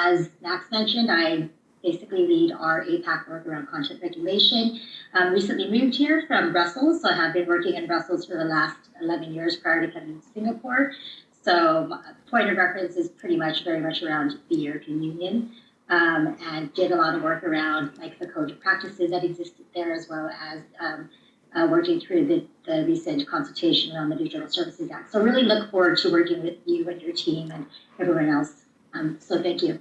as Max mentioned, I basically lead our APAC work around content regulation. Um, recently moved here from Brussels, so I have been working in Brussels for the last 11 years prior to coming to Singapore. So point of reference is pretty much very much around the European Union. Um, and did a lot of work around like the code of practices that existed there, as well as um, uh, working through the, the recent consultation around the Digital Services Act. So really look forward to working with you and your team and everyone else. Um, so thank you.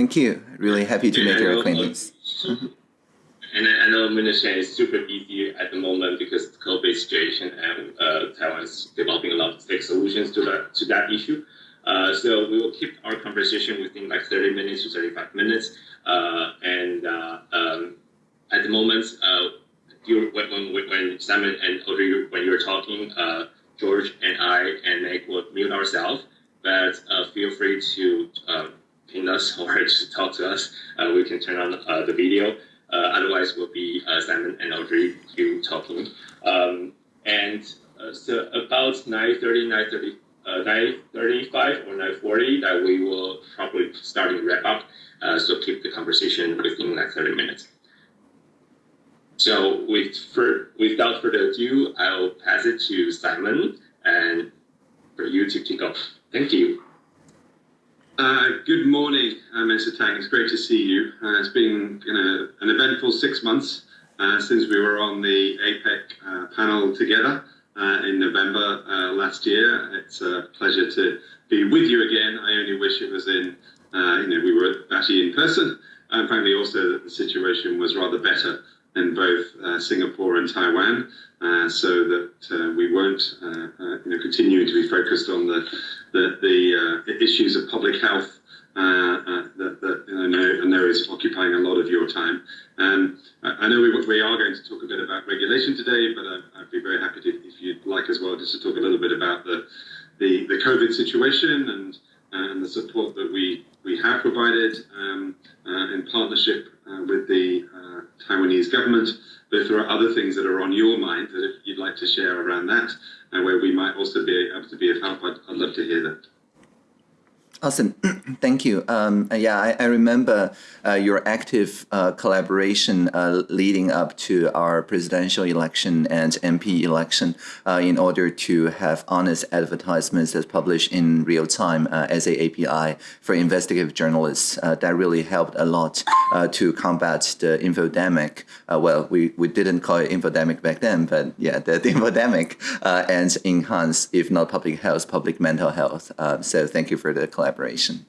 Thank you. Really happy to make your acquaintance. And I know Minister is super busy at the moment because of the COVID situation and uh, Taiwan is developing a lot of tech solutions to that to that issue. Uh, so we will keep our conversation within like 30 minutes to 35 minutes. Uh, and uh, um, at the moment, uh, you, when, when, Simon and Audrey, when you're talking, uh, George and I and Meg will mute ourselves. But feel free to um, us or to talk to us. we can turn on the video. Uh, otherwise, will be uh, Simon and Audrey you talking. Um, and uh, so about 9.30, 9.30, 9.35 or 9.40 that we will probably start to wrap up. so keep the conversation within like 30 minutes. So with for, without further ado, I'll pass it to Simon and for you to kick off. Thank you. Uh, good morning, uh, Mr. Tang. It's great to see you. Uh, it's been you know, an eventful six months uh, since we were on the APEC uh, panel together uh, in November last year. It's a pleasure to be with you again. I only wish it was in, you know, we were actually in person. And frankly, also that the situation was rather better in both Singapore and Taiwan. so that we won't you know, continuing to be focused on the the, the uh, issues of public health uh, uh, that, that I, know, I know is occupying a lot of your time. Um, I know we, we are going to talk a bit about regulation today, but I, would be very happy to, if you'd like as well, just to talk a little bit about the, the, the COVID situation and, and the support that we, we have provided um, uh, in partnership uh, with the uh, Taiwanese government. But if there are other things that are on your mind that if you'd like to share around that, and where we might also be able to be of help, I'd, I'd love to hear that. Awesome. Thank you. Um, yeah, I, I remember uh, your active uh, collaboration uh, leading up to our presidential election and MP election uh, in order to have honest advertisements that's published in real time uh, as a API for investigative journalists. Uh, that really helped a lot to combat the infodemic. well, we, we didn't call it infodemic back then, but yeah, the, the infodemic and enhance, if not public health, public mental health. so thank you for the collaboration collaboration.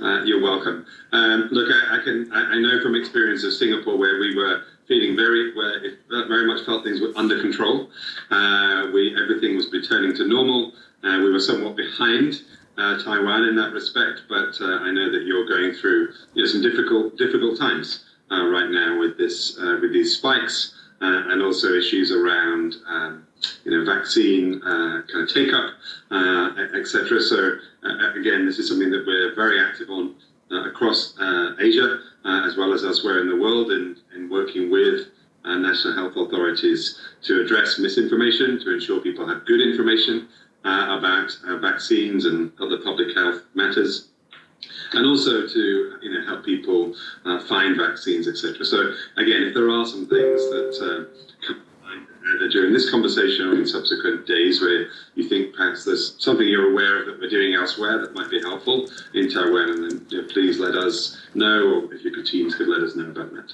Uh, you're welcome. Um, look, I, I can I, I, know from experience of Singapore where we were feeling very where it very much felt things were under control. Uh, we everything was returning to normal. Uh, we were somewhat behind uh, Taiwan in that respect, but uh, I know that you're going through you know, some difficult difficult times uh, right now with this with these spikes and also issues around. Um, you know, vaccine kind of take up, etc. So uh, again, this is something that we're very active on uh, across uh, Asia uh, as well as elsewhere in the world, in, in working with national health authorities to address misinformation, to ensure people have good information about vaccines and other public health matters and also to you know help people uh, find vaccines, etc. So again, if there are some things that uh, during this conversation or in subsequent days where you think perhaps there's something you're aware of that we're doing elsewhere that might be helpful in Taiwan, and then you know, please let us know, or if your teams could let us know about that.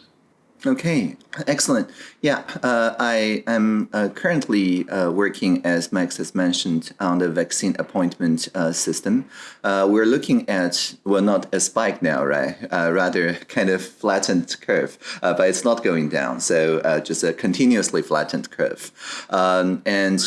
Okay, excellent. Yeah, uh, I am uh, currently uh, working, as Max has mentioned, on the vaccine appointment uh, system. Uh, we're looking at, well, not a spike now, right? Uh, rather kind of flattened curve, but it's not going down. So just a continuously flattened curve. Um, and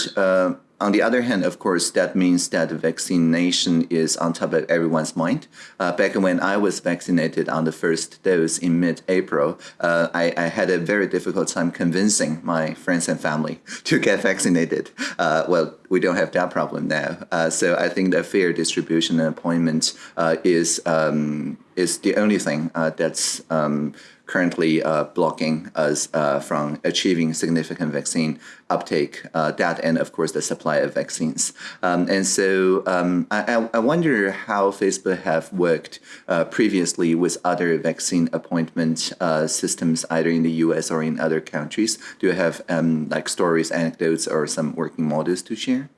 on the other hand, of course, that means that vaccination is on top of everyone's mind. Uh, back when I was vaccinated on the first dose in mid-April, uh, I, I, had a very difficult time convincing my friends and family to get vaccinated. Uh, well, we don't have that problem now. Uh, so I think the fair distribution and appointment uh, is um, is the only thing uh, that's um, currently uh, blocking us uh, from achieving significant vaccine uptake, uh, that and of course the supply of vaccines. Um, and so um, I, I, wonder how Facebook have worked uh, previously with other vaccine appointment uh, systems, either in the US or in other countries. Do you have um, like stories, anecdotes, or some working models to share?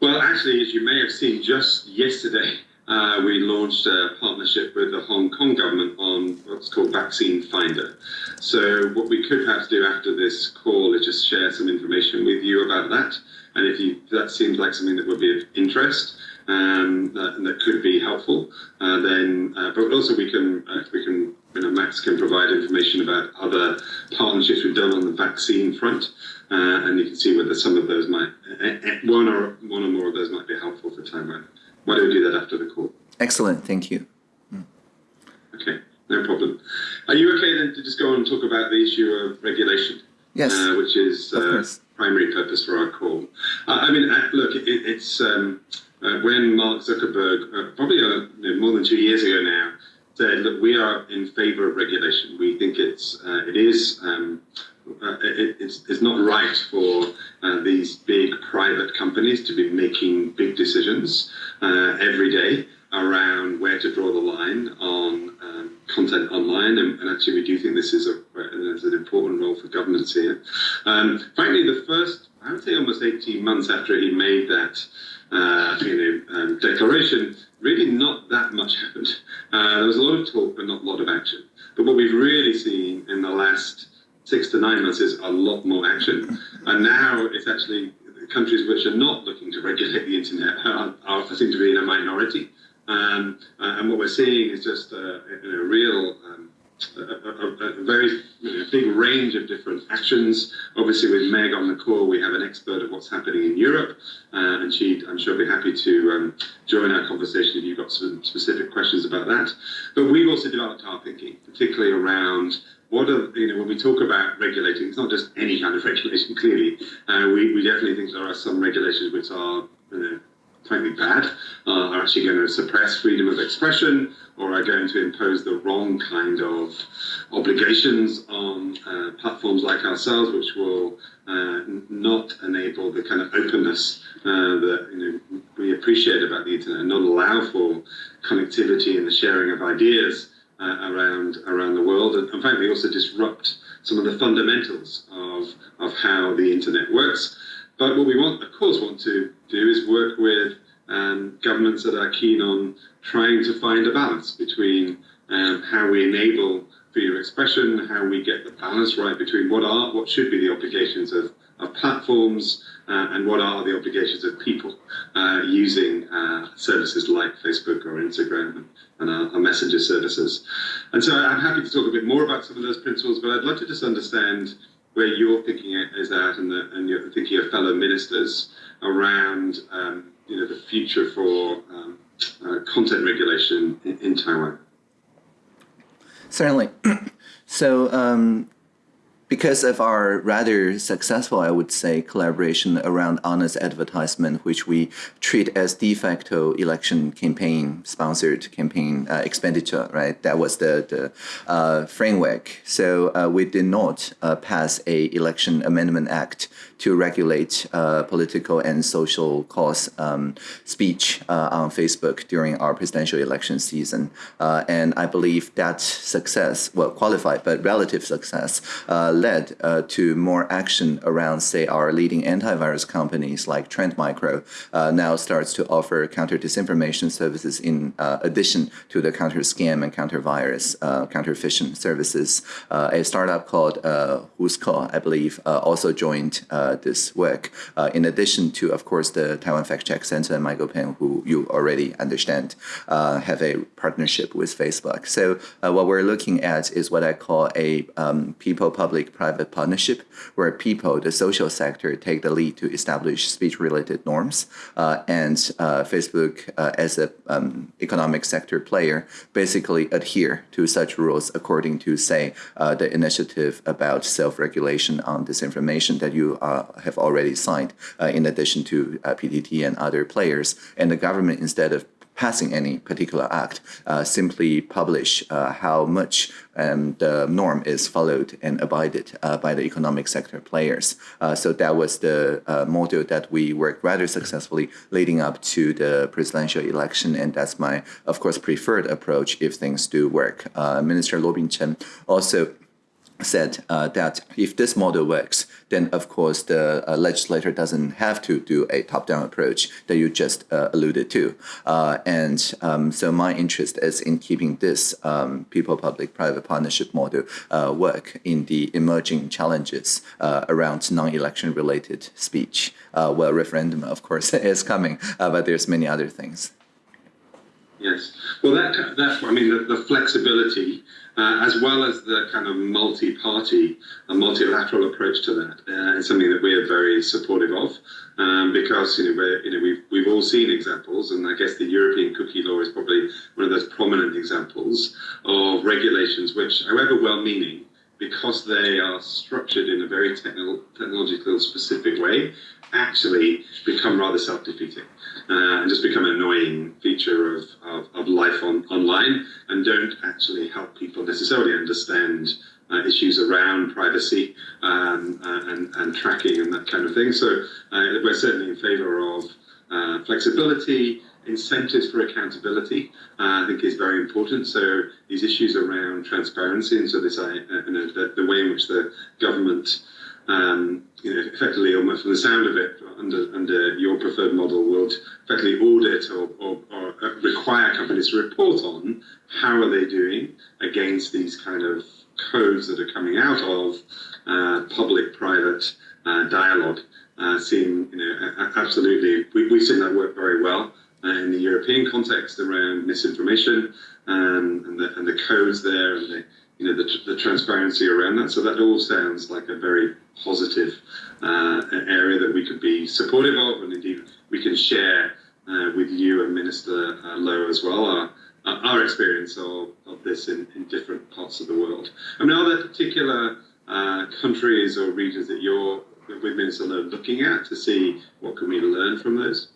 Well, actually, as you may have seen just yesterday, uh, we launched a partnership with the Hong Kong government on what's called Vaccine Finder. So what we could perhaps do after this call is just share some information with you about that. And if you, that seems like something that would be of interest um, that, that could be helpful, uh, then, uh, but also we can, uh, we can, you know, Max can provide information about other partnerships we've done on the vaccine front. Uh, and you can see whether some of those might, eh, eh, one or one or more of those might be helpful for Taiwan. Why don't we do that after the call? Excellent, thank you. Mm. Okay, no problem. Are you okay then to just go on and talk about the issue of regulation? Yes. Uh, which is uh, primary purpose for our call. Uh, I mean, uh, look, it, it's um, uh, when Mark Zuckerberg, uh, probably you know, more than two years ago now, said, look, we are in favor of regulation. We think it's it is um, uh, it, it's, not right for uh, these big private companies to be making big decisions uh, every day around where to draw the line on um, content online. And, and, actually, we do think this is, a, an important role for governments here. Um, frankly, the first, I would say almost 18 months after he made that uh, you know, um, declaration, really not that much happened. Uh, there was a lot of talk, but not a lot of action. But what we've really seen in the last six to nine months is a lot more action. And now it's actually countries which are not looking to regulate the internet are, are seem to be in a minority. Um, uh, and what we're seeing is just a, a real, um, a, a, a, very big range of different actions. Obviously, with Meg on the call, we have an expert of what's happening in Europe, uh, and she, I'm sure, will be happy to um, join our conversation if you've got some specific questions about that. But we've also developed our thinking, particularly around what are, you know, when we talk about regulating, it's not just any kind of regulation, clearly. Uh, we, we definitely think there are some regulations which are, you know, frankly bad, uh, are actually going to suppress freedom of expression or are going to impose the wrong kind of obligations on uh, platforms like ourselves, which will uh, not enable the kind of openness uh, that you know, we appreciate about the internet and not allow for connectivity and the sharing of ideas uh, around around the world, and, and frankly also disrupt some of the fundamentals of of how the internet works. But what we want, of course, want to do is work with um, governments that are keen on trying to find a balance between um, how we enable freedom of expression, how we get the balance right between what are what should be the obligations of, of platforms and what are the obligations of people uh, using uh, services like Facebook or Instagram and our, our, messenger services. And so I'm happy to talk a bit more about some of those principles, but I'd like to just understand where you're thinking is at and, the, and you're thinking of fellow ministers around um, you know, the future for um, uh, content regulation in, in Taiwan. Certainly. so um, because of our rather successful, I would say, collaboration around honest advertisement, which we treat as de facto election campaign sponsored campaign uh, expenditure, right? That was the, the uh, framework. So uh, we did not uh, pass a election amendment act to regulate uh, political and social cause um, speech uh, on Facebook during our presidential election season. and I believe that success, well, qualified, but relative success, led uh, to more action around, say, our leading antivirus companies like Trend Micro uh, now starts to offer counter disinformation services in uh, addition to the counter scam and counter virus, uh, counter phishing services. Uh, a startup called uh, Whoscall, I believe, also joined this work. in addition to, of course, the Taiwan Fact Check Center and MyGoPen, who you already understand, have a partnership with Facebook. So what we're looking at is what I call a um, people-public public-private partnership where people, the social sector, take the lead to establish speech-related norms, uh, and uh, Facebook, uh, as an um, economic sector player, basically adhere to such rules according to, say, uh, the initiative about self-regulation on disinformation that you have already signed, in addition to PTT and other players. And the government, instead of passing any particular act, uh, simply publish uh, how much um, the norm is followed and abided uh, by the economic sector players. So that was the model that we worked rather successfully leading up to the presidential election, and that's my, of course, preferred approach if things do work. Minister Lo Ping-cheng also said uh, that if this model works, then of course the uh, legislator doesn't have to do a top-down approach that you just uh, alluded to. Uh, and um, so my interest is in keeping this um, people-public-private partnership model uh, work in the emerging challenges uh, around non-election related speech. well, referendum, of course, is coming, but there's many other things. Yes. Well, that, that I mean, the, the flexibility uh, as well as the kind of multi-party and multilateral approach to that uh, is something that we are very supportive of um, because you know, we're, you know we've, we've all seen examples and I guess the European cookie law is probably one of those prominent examples of regulations which, however well-meaning, because they are structured in a very technological specific way, actually become rather self-defeating uh, and just become an annoying feature of, of, of life on, online and don't actually help people necessarily understand uh, issues around privacy um, uh, and, and tracking and that kind of thing. So uh, we're certainly in favor of uh, flexibility, incentives for accountability, uh, I think is very important. So these issues around transparency and so this, uh, you know, the, the way in which the government um, you know, effectively, almost from the sound of it, under under your preferred model, would effectively audit or, or, or require companies to report on how are they doing against these kind of codes that are coming out of uh, public-private uh, dialogue. Uh, you know, absolutely, we, we've seen that work very well uh, in the European context around misinformation um, and, the, and the codes there and the you know, the, the transparency around that. So that all sounds like a very positive uh, area that we could be supportive of, and indeed we can share uh, with you and Minister uh, Lo as well our, our experience of, of this in, in different parts of the world. I mean, are there particular uh, countries or regions that you're with Minister Lo looking at to see what can we learn from those?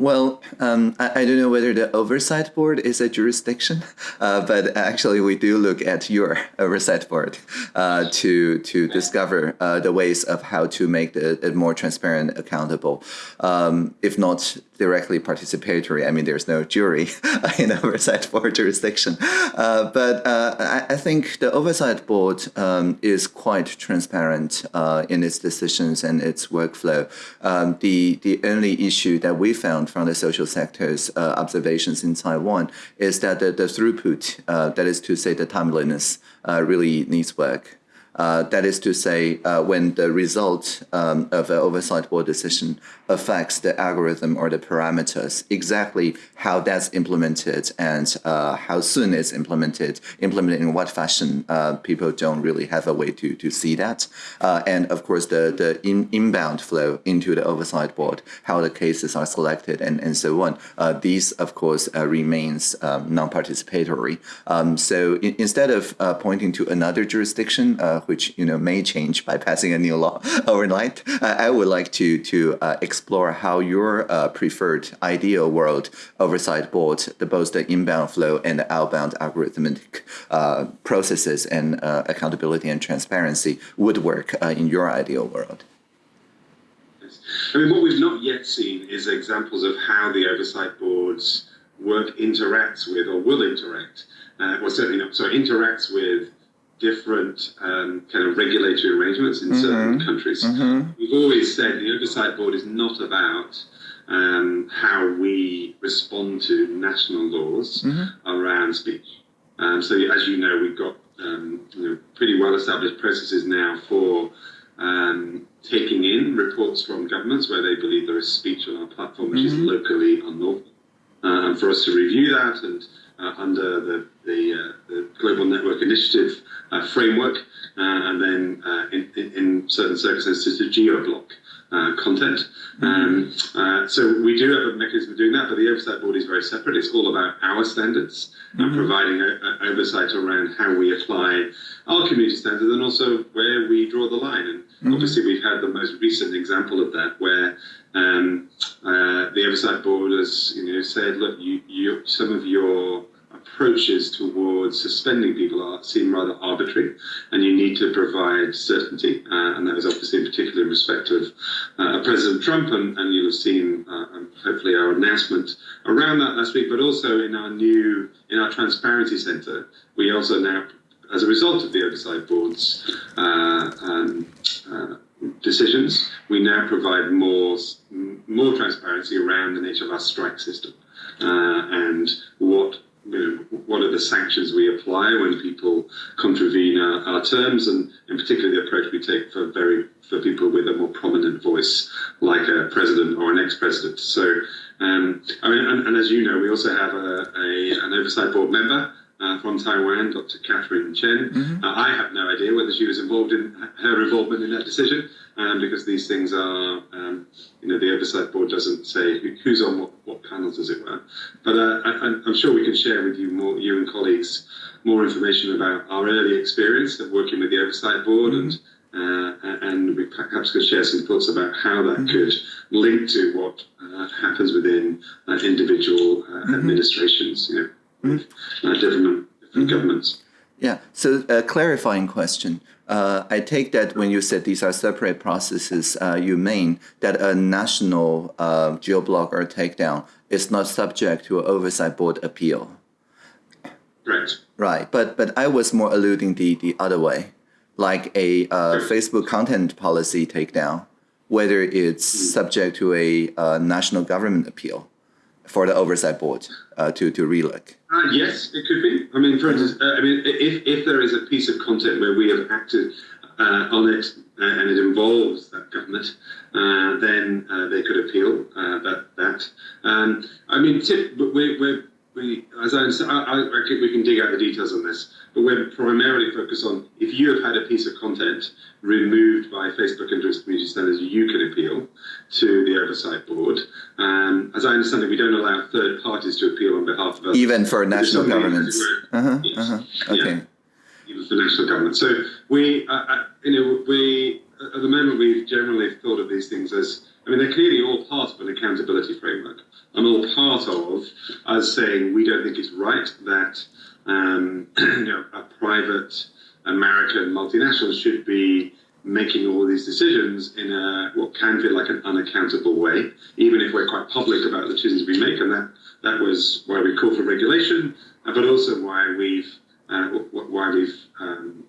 Well, um, I, I, don't know whether the oversight board is a jurisdiction, uh, but actually we do look at your oversight board uh, to to discover uh, the ways of how to make it more transparent, accountable. Um, if not directly participatory, I mean, there's no jury in oversight board jurisdiction. Uh, but uh, I, I, think the oversight board um, is quite transparent uh, in its decisions and its workflow. Um, the the only issue that we found found from the social sector's uh, observations in Taiwan is that the, the throughput, uh, that is to say the timeliness, uh, really needs work. Uh, that is to say, uh, when the result um, of an oversight board decision affects the algorithm or the parameters, exactly how that's implemented and uh, how soon it's implemented, implemented in what fashion, uh, people don't really have a way to, to see that. Uh, and of course, the, the in, inbound flow into the oversight board, how the cases are selected and, and so on. Uh, these, of course, remains um, non-participatory. Um, so in, instead of pointing to another jurisdiction, which you know may change by passing a new law overnight. I would like to to uh, explore how your uh, preferred ideal world oversight board, the, both the inbound flow and the outbound algorithmic uh, processes and accountability and transparency would work in your ideal world. I mean, what we've not yet seen is examples of how the oversight boards work interacts with or will interact, uh, well, certainly not, so interacts with different um, kind of regulatory arrangements in mm-hmm. certain countries. Mm-hmm. We've always said the oversight board is not about um, how we respond to national laws mm-hmm. around speech. Um, so, as you know, we've got um, you know, pretty well established processes now for um, taking in reports from governments where they believe there is speech on our platform which is mm-hmm. locally unlawful. Uh, and for us to review that and uh, under the, the, uh, the, Global Network Initiative uh, framework, uh, and then uh, in, in, certain circumstances to geo-block uh, content. Um, uh, so we do have a mechanism for doing that, but the oversight board is very separate. It's all about our standards and providing a, a oversight around how we apply our community standards and also where we draw the line. And obviously, we've had the most recent example of that where um, uh, the oversight board has you know said, look, you, you some of your approaches towards suspending people are seem rather arbitrary, and you need to provide certainty. Uh, and that is obviously in particular in respect of uh, President Trump, and, and you'll have seen uh, hopefully our announcement around that last week, but also in our new in our transparency centre, we also now. As a result of the oversight board's uh, um, uh, decisions, we now provide more more transparency around the nature of our strike system uh, and what you know, what are the sanctions we apply when people contravene our, our, terms, and in particular the approach we take for very for people with a more prominent voice, like a president or an ex-president. So, um, I mean, and, and, as you know, we also have a, a an oversight board member uh, from Taiwan, Dr. Katherine Chen. Mm-hmm. Uh, I have no idea whether she was involved in her involvement in that decision, um, because these things are, um, you know, the oversight board doesn't say who's on what panels, as it were. But uh, I, am sure we can share with you more, you and colleagues, more information about our early experience of working with the oversight board and. Uh, and we perhaps could share some thoughts about how that mm-hmm. could link to what uh, happens within uh, individual uh, mm-hmm. administrations. You know, mm-hmm. uh, different, different governments. Yeah. So a clarifying question. Uh, I take that when you said these are separate processes, uh, you mean that a national uh, geoblock or takedown is not subject to an oversight board appeal. Right. Right. But but I was more alluding the the other way, like a uh, Facebook content policy takedown, whether it's mm-hmm. subject to a uh, national government appeal for the oversight board uh, to to relook. Uh, yes, it could be. I mean, for instance, uh, I mean, if if there is a piece of content where we have acted uh, on it and it involves that government, uh, then they could appeal that. That um, I mean, tip, we we we as I, I, I, we can dig out the details on this but we're primarily focused on if you have had a piece of content removed by Facebook and community standards, you can appeal to the oversight board. Um, as I understand it, we don't allow third parties to appeal on behalf of us. Even for national governments. Uh-huh, yes. uh-huh. Okay. Yeah. For national government. So we, uh, uh, you know, we at the moment we've generally thought of these things as I mean, they're clearly all part of an accountability framework and all part of us saying we don't think it's right that um, you know, a private American multinational should be making all these decisions in a what can feel like an unaccountable way, even if we're quite public about the decisions we make. And that that was why we call for regulation, uh, but also why we've uh, why we've um,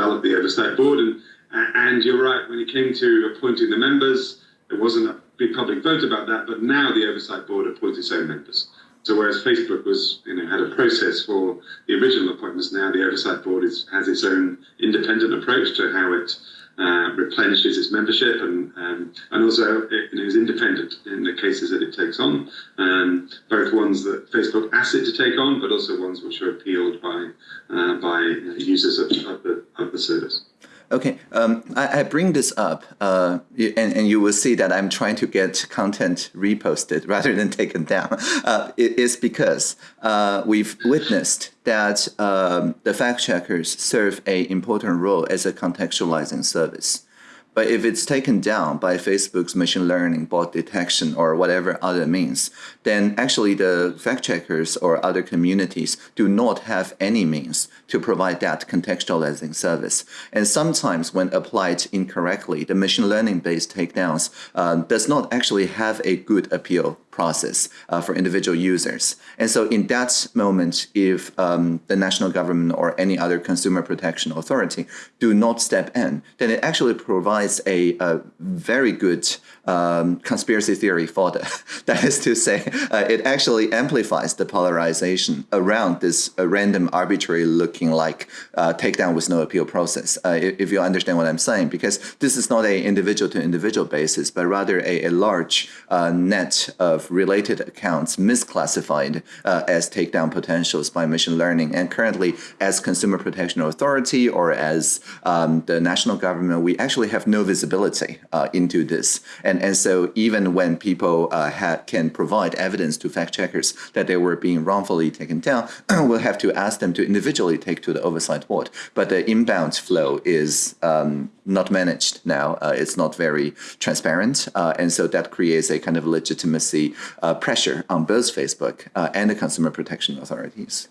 developed the oversight board. And and you're right, when it came to appointing the members, there wasn't a big public vote about that. But now the oversight board appoints its own members. So whereas Facebook was, you know, had a process for the original appointments, now the oversight board is, has its own independent approach to how it uh, replenishes its membership and um, and also it, know, is independent in the cases that it takes on, um, both ones that Facebook asks it to take on, but also ones which are appealed by uh, by users of, of the of the service. Okay, um, I, I, bring this up, uh, and, and you will see that I'm trying to get content reposted rather than taken down. Uh, it is because uh, we've witnessed that um, the fact checkers serve a important role as a contextualizing service. But if it's taken down by Facebook's machine learning, bot detection, or whatever other means, then actually the fact checkers or other communities do not have any means to provide that contextualizing service. And sometimes when applied incorrectly, the machine learning based takedowns uh, does not actually have a good appeal process uh, for individual users. And so in that moment, if um, the national government or any other consumer protection authority do not step in, then it actually provides a, a very good um, conspiracy theory fodder. that is to say, uh, it actually amplifies the polarization around this uh, random, arbitrary looking like uh, takedown with no appeal process, uh, if you understand what I'm saying, because this is not a individual to individual basis, but rather a, a large uh, net of related accounts misclassified uh, as takedown potentials by machine learning. And currently, as Consumer Protection Authority or as um, the national government, we actually have no visibility uh, into this. And, and so even when people uh, can provide evidence to fact checkers that they were being wrongfully taken down, we'll have to ask them to individually take to the oversight board. But the inbound flow is um, not managed now. Uh, it's not very transparent. Uh, and so that creates a kind of legitimacy uh, pressure on both Facebook uh, and the consumer protection authorities.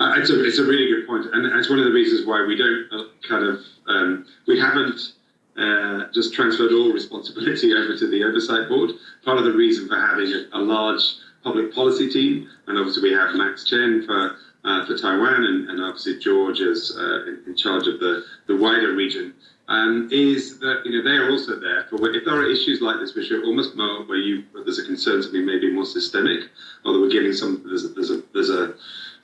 Uh, it's, a, it's a really good point, and it's one of the reasons why we don't uh, kind of um, we haven't just transferred all responsibility over to the oversight board. Part of the reason for having a, a large public policy team, and obviously we have Max Chen for uh, for Taiwan, and, and, obviously George is uh, in, in, charge of the, the wider region, um, is that you know they are also there for if there are issues like this, which are almost more where you there's a concern to be maybe more systemic, or that we're getting some there's a, there's a there's a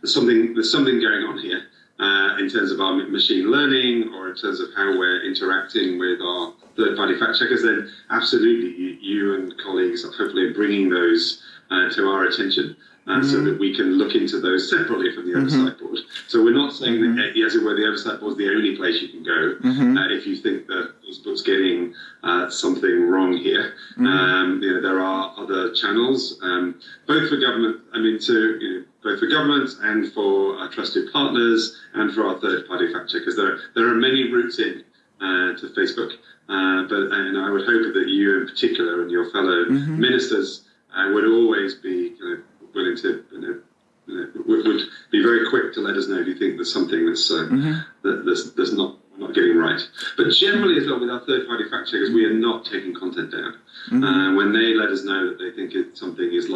there's something there's something going on here uh, in terms of our machine learning or in terms of how we're interacting with our third-party fact checkers. Then absolutely, you, you and colleagues are hopefully bringing those uh, to our attention uh, mm-hmm. so that we can look into those separately from the mm-hmm. oversight board. So we're not saying mm-hmm. that, as it were, the oversight board is the only place you can go mm-hmm. uh, if you think that Facebook's getting uh, something wrong here. Mm-hmm. Um, you know, there are other channels, um, both for government. I mean, to you know, both for governments and for our trusted partners and for our third-party fact checkers. There, there are many routes in uh, to Facebook, uh, but and I would hope that you, in particular, and your fellow mm-hmm. ministers uh, would always be kind of willing to you know, you know, would, would, be very quick to let us know if you think there's something that's uh, mm-hmm. that, that's, that's not not getting right. But generally, as well, with our third-party fact checkers, we are not taking content down. Mm-hmm. Uh, when they let us know that they think it, something is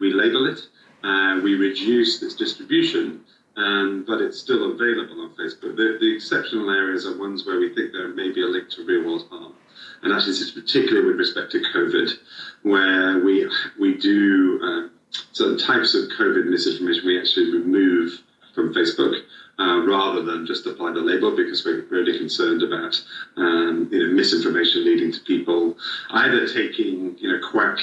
we label it. Uh, we reduce its distribution, um, but it's still available on Facebook. The, the, exceptional areas are ones where we think there may be a link to real-world harm. And actually, particularly with respect to COVID, where we we do uh, certain types of COVID misinformation we actually remove from Facebook. Uh, rather than just apply the label because we're really concerned about um, you know, misinformation leading to people either taking you know quack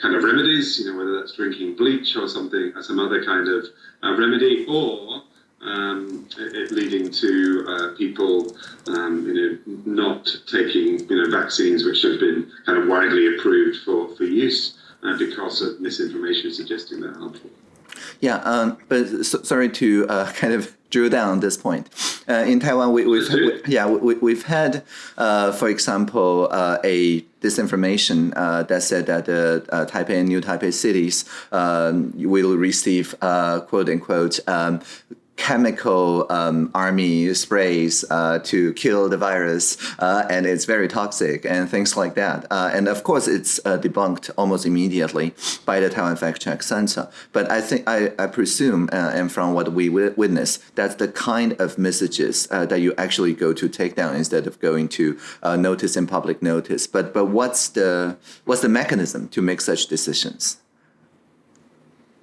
kind of remedies, you know whether that's drinking bleach or something, or some other kind of uh, remedy, or um, it leading to uh, people, um, you know, not taking, you know, vaccines which have been kind of widely approved for, for use uh, because of misinformation suggesting they're harmful. Yeah, um, but so, sorry to uh, kind of drill down on this point. Uh, in Taiwan, we, have we, yeah we, have had, uh, for example, uh, a disinformation uh, that said that the Taipei and New Taipei cities um, will receive quote unquote um, chemical um, army sprays uh, to kill the virus, uh, and it's very toxic and things like that. Uh, and of course, it's uh, debunked almost immediately by the Taiwan Fact Check Center. But I think I, I presume, uh, and from what we witness, that's the kind of messages uh, that you actually go to take down instead of going to notice and public notice. But but what's the what's the mechanism to make such decisions?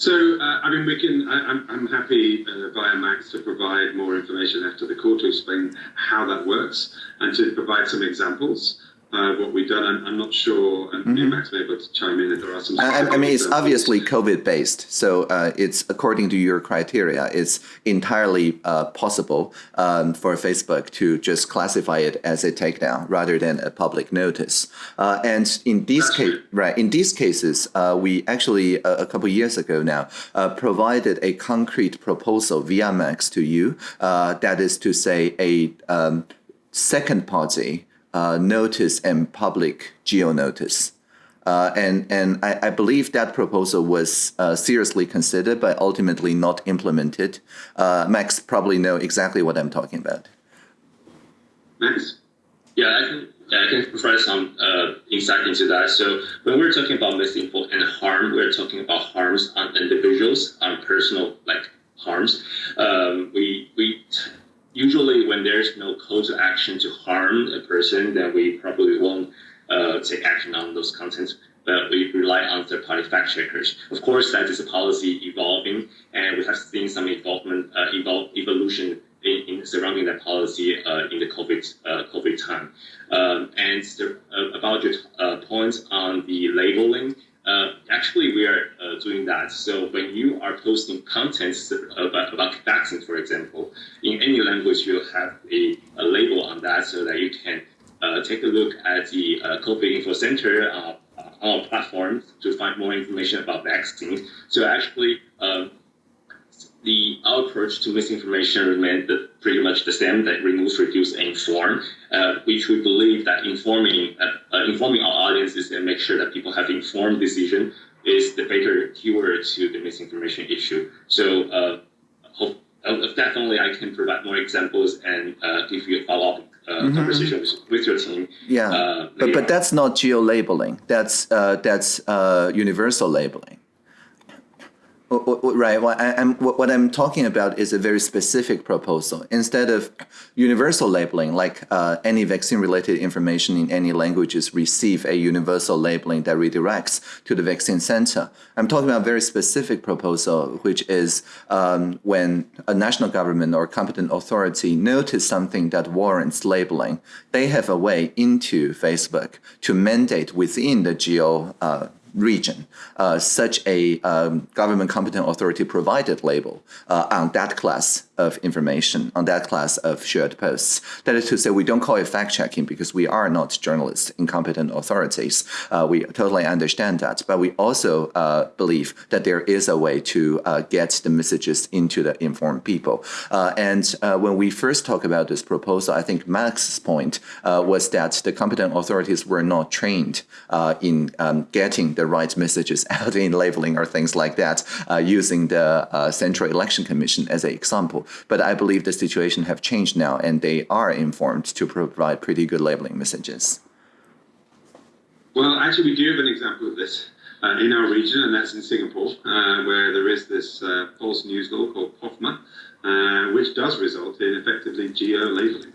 So, uh, I mean, we can. I, am I'm, I'm happy uh, via Max to provide more information after the call to explain how that works and to provide some examples uh, what we've done. I'm, I'm not sure, and mm-hmm. Max may be able to chime in if there are some. I, I mean, it's obviously COVID based, so uh, it's according to your criteria. It's entirely uh, possible um, for Facebook to just classify it as a takedown rather than a public notice. Uh, and in these cases, right, in these cases, uh, we actually a couple years ago now uh, provided a concrete proposal via Max to you. that is to say, a um, second party uh, notice and public geo notice. Uh, and and I, I, believe that proposal was uh, seriously considered, but ultimately not implemented. Uh, Max probably know exactly what I'm talking about. Max? Yeah, I can, yeah, I can provide some uh, insight into that. So when we're talking about misinfo and harm, we're talking about harms on individuals, on personal like harms. Um, we we usually when there's no call to action to harm a person, then we probably won't uh, take action on those contents. But we rely on third-party fact checkers. Of course, that is a policy evolving, and we have seen some involvement, uh, evol- evolution in, in surrounding that policy uh, in the COVID uh, COVID time. Um, and the, uh, about your uh, points on the labeling, uh, actually we are uh, doing that. So when you are posting contents about, about vaccines, for example, in any language, you'll have a, a label on that so that you can take a look at the COVID info center on our platform to find more information about vaccines. So actually, um, the approach to misinformation remains pretty much the same that remove, reduce, and inform, uh, which we believe that informing uh, uh, informing our audiences and make sure that people have informed decision is the better cure to the misinformation issue. So uh, hope, uh, definitely I can provide more examples and uh, give you a follow up. Uh, mm-hmm. conversation with, with, your team. Yeah, uh, but but that's not geo labeling. That's uh, that's universal labeling. Right. What, I, am what I'm talking about is a very specific proposal. Instead of universal labeling, like uh, any vaccine-related information in any languages receive a universal labeling that redirects to the vaccine center. I'm talking about a very specific proposal, which is um, when a national government or competent authority notice something that warrants labeling, they have a way into Facebook to mandate within the geo uh, region, uh, such a um, government competent authority provided label uh, on that class of information, on that class of shared posts. That is to say, we don't call it fact checking because we are not journalists, incompetent authorities. Uh, we totally understand that. But we also uh, believe that there is a way to uh, get the messages into the informed people. Uh, and when we first talk about this proposal, I think Max's point was that the competent authorities were not trained in um, getting the right messages out in labeling or things like that uh, using the uh, Central Election Commission as an example. But I believe the situation have changed now and they are informed to provide pretty good labeling messages. Well, actually, we do have an example of this uh, in our region, and that's in Singapore, uh, where there is this uh, false news law called POFMA, uh, which does result in effectively geo-labeling.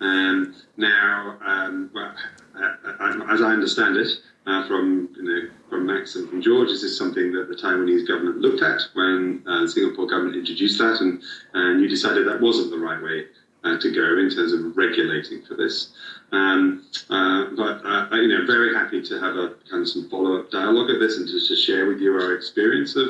Um, now, um, well, as I understand it, uh, from you know from Max and from George, this is something that the Taiwanese government looked at when uh, the Singapore government introduced that, and and you decided that wasn't the right way uh, to go in terms of regulating for this. Um, uh, but uh, you know, very happy to have a kind of some follow up dialogue of this and to, to share with you our experience of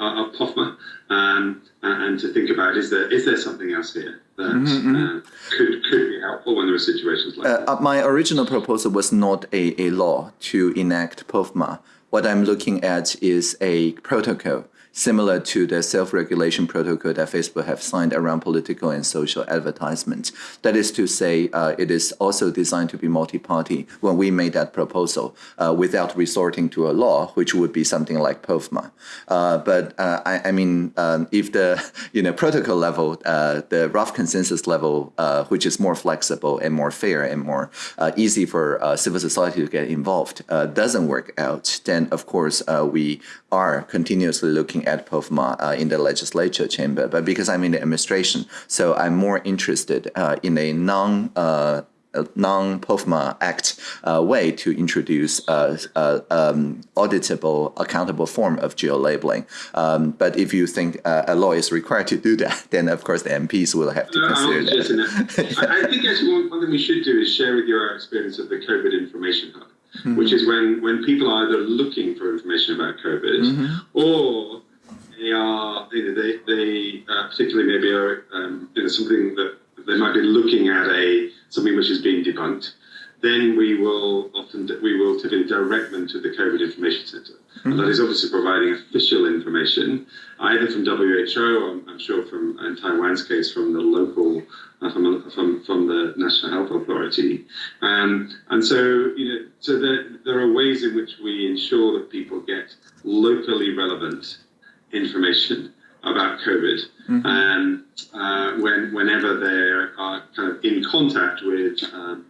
uh, of POFMA um, and to think about is there is there something else here that mm -hmm. uh, could could be helpful when there are situations like uh, uh, My original proposal was not a, a law to enact POFMA. What I'm looking at is a protocol similar to the self-regulation protocol that Facebook have signed around political and social advertisement. That is to say, uh, it is also designed to be multi-party when we made that proposal uh, without resorting to a law, which would be something like POFMA. Uh, but uh, I, I, mean, um, if the you know protocol level, uh, the rough consensus level, uh, which is more flexible and more fair and more easy for civil society to get involved, doesn't work out, then of course we are continuously looking looking at POFMA uh, in the legislature chamber, but because I'm in the administration, so I'm more interested uh, in a non uh, non-POFMA Act uh, way to introduce uh, uh, um, auditable, accountable form of geo-labeling. Um, but if you think uh, a law is required to do that, then of course the MPs will have to consider that. I, I, think actually one, one, thing we should do is share with you our experience of the COVID Information Hub, mm -hmm. which is when, when people are either looking for information about COVID mm -hmm. or they are, you know, they, they uh, particularly maybe are, um, you know, something that they might be looking at a something which is being debunked, then we will often we will typically direct them to the COVID Information Center. Mm-hmm. And that is obviously providing official information, either from WHO, or I'm sure from in Taiwan's case from the local, uh, from, from from the National Health Authority. Um, and so you know, so there there are ways in which we ensure that people get locally relevant information about COVID, mm-hmm. and uh, when whenever they are kind of in contact with um,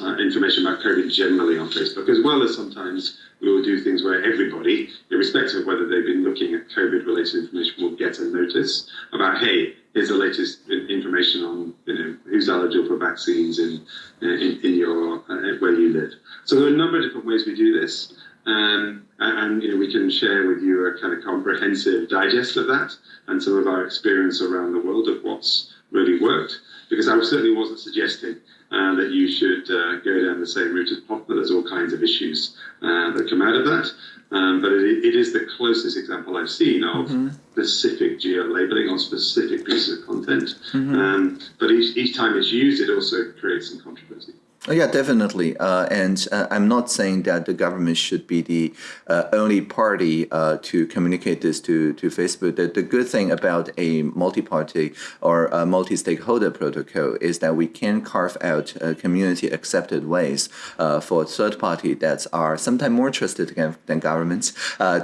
uh, information about COVID generally on Facebook, as well as sometimes we will do things where everybody, irrespective of whether they've been looking at COVID-related information, will get a notice about, hey, here's the latest information on you know who's eligible for vaccines in in, in your uh, where you live. So there are a number of different ways we do this. Um, and you know, we can share with you a kind of comprehensive digest of that and some of our experience around the world of what's really worked. Because I certainly wasn't suggesting uh, that you should uh, go down the same route as POFMA. There's all kinds of issues uh, that come out of that. Um, but it, it is the closest example I've seen of specific geo-labeling on specific pieces of content. Um, but each, each time it's used, it also creates some controversy. Oh, yeah, definitely. Uh, and uh, I'm not saying that the government should be the uh, only party uh, to communicate this to, to Facebook. The, the good thing about a multi-party or a multi-stakeholder protocol is that we can carve out uh, community-accepted ways uh, for third party that are sometimes more trusted than, than governments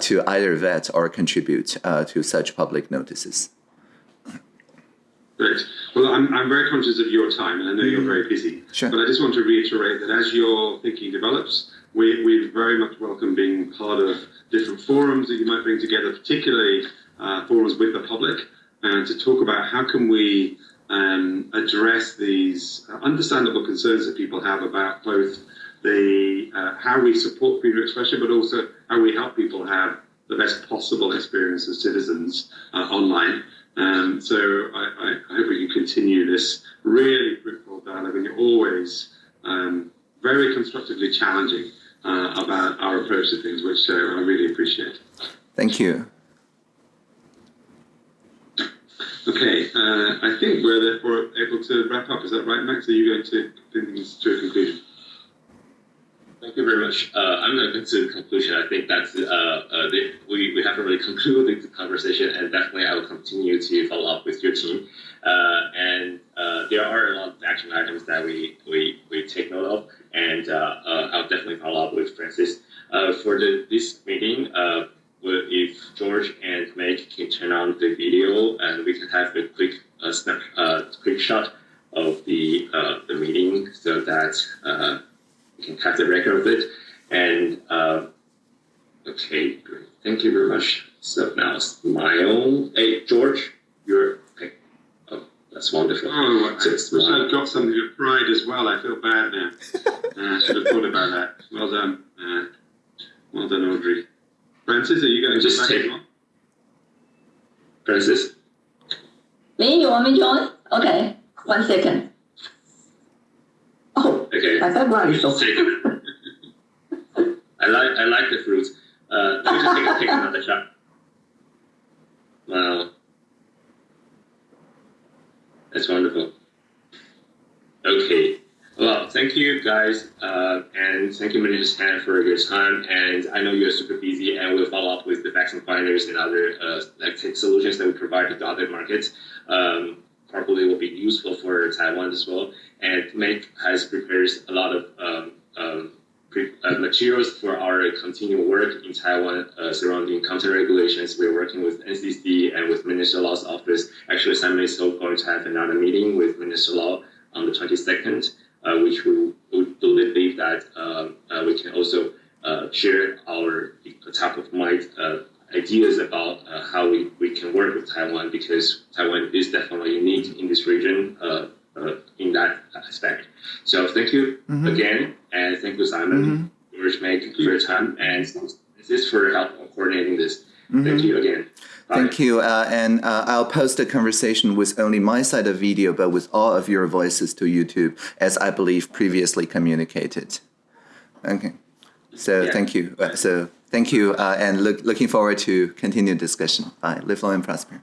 to either vet or contribute to such public notices. Great. Well, I'm, I'm very conscious of your time, and I know you're very busy. Sure. But I just want to reiterate that as your thinking develops, we, we very much welcome being part of different forums that you might bring together, particularly uh, forums with the public, and to talk about how can we um, address these understandable concerns that people have about both the uh, how we support freedom of expression, but also how we help people have the best possible experience as citizens uh, online. Um, so I, I, I hope we can continue this really fruitful dialogue, and you're always um, very constructively challenging uh, about our approach to things, which uh, I really appreciate. Thank you. Okay, uh, I think we're therefore able to wrap up. Is that right, Max? Are you going to bring things to a conclusion? Thank you very much. Uh, I'm going to get to the conclusion. I think that's uh, uh, the, we, we haven't really concluded the conversation, and definitely I will continue to follow up with your team. Uh, and uh, there are a lot of action items that we, we, we take note of, and uh, I'll definitely follow up with Francis. For the, this meeting, if George and Meg can turn on the video, and we can have a quick snap, quick shot of the uh, the meeting, so that. Uh, we can have the record of it. And uh, okay, great. Thank you very much. So now smile. Hey, George, you're okay. Oh, that's wonderful. Oh, I So wish smile. I'd got something of pride as well. I feel bad now. Uh, I should have thought about that. Well done. Uh, well done, Audrey. Francis, are you going to Just back take- it on? Francis, Lee, you want me to join? Okay, one second. Oh, okay. my background is so. Take it. I like I like the fruits. Uh, let me just take, a, take another shot. Wow, that's wonderful. Okay, well, thank you guys, uh, and thank you, Minister Tang, for your time. And I know you're super busy, and we'll follow up with the vaccine finders and other uh, like tech solutions that we provide to other markets. Um, probably will be useful for Taiwan as well. And Meg has prepared a lot of um, um, uh, materials for our continued work in Taiwan uh, surrounding counter regulations. We're working with NCC and with Minister Lo's office. Actually, Simon is also going to have another meeting with Minister Lo on the 22nd, uh, which we would believe that um, uh, we can also uh, share our top of mind uh, ideas about uh, how we, we can work with Taiwan because Taiwan is definitely unique in this region uh, uh, in that aspect. So thank you Mhm. again, and thank you, Simon, George, Meg, for your time, and this is for help coordinating this. Thank you again. Bye. Thank you. Uh, and uh, I'll post the conversation with only my side of video, but with all of your voices to YouTube, as I believe previously communicated. Okay. So Yeah. thank you. Uh, so thank you, uh, and look, looking forward to continued discussion. Bye. Live long and prosper.